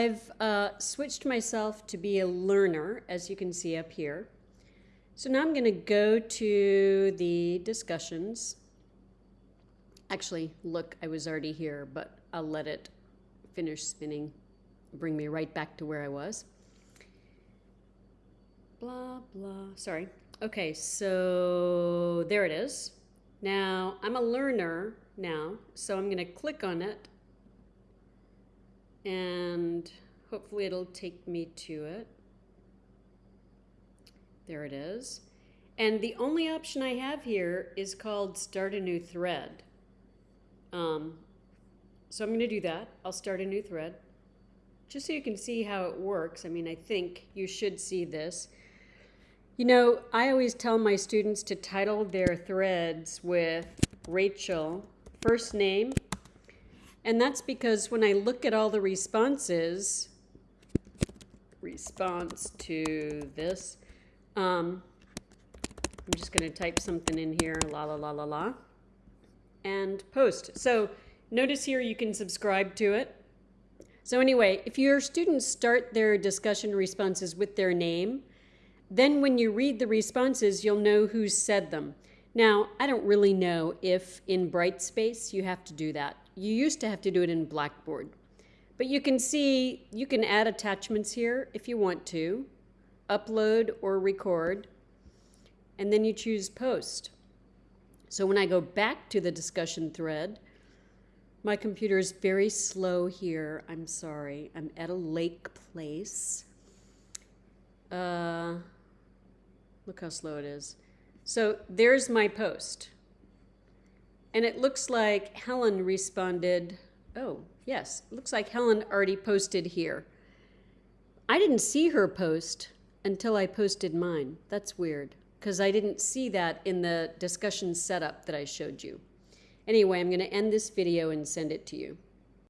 I've uh, switched myself to be a learner, as you can see up here. So now I'm going to go to the discussions. Actually, look, I was already here, but I'll let it finish spinning, bring me right back to where I was. Blah, blah. Sorry. Okay, so there it is. Now, I'm a learner now, so I'm going to click on it and hopefully it'll take me to it. There it is. And the only option I have here is called start a new thread. Um, so I'm going to do that. I'll start a new thread just so you can see how it works. I mean, I think you should see this. You know, I always tell my students to title their threads with Rachel, first name, and that's because when I look at all the responses, response to this, um, I'm just going to type something in here, la la la la la, and post. So notice here you can subscribe to it. So anyway, if your students start their discussion responses with their name, then when you read the responses, you'll know who said them. Now, I don't really know if in Brightspace you have to do that. You used to have to do it in Blackboard. But you can see, you can add attachments here if you want to, upload or record, and then you choose post. So when I go back to the discussion thread, my computer is very slow here. I'm sorry. I'm at a lake place. Uh, look how slow it is. So there's my post. And it looks like Helen responded, oh, yes, looks like Helen already posted here. I didn't see her post until I posted mine. That's weird, because I didn't see that in the discussion setup that I showed you. Anyway, I'm going to end this video and send it to you.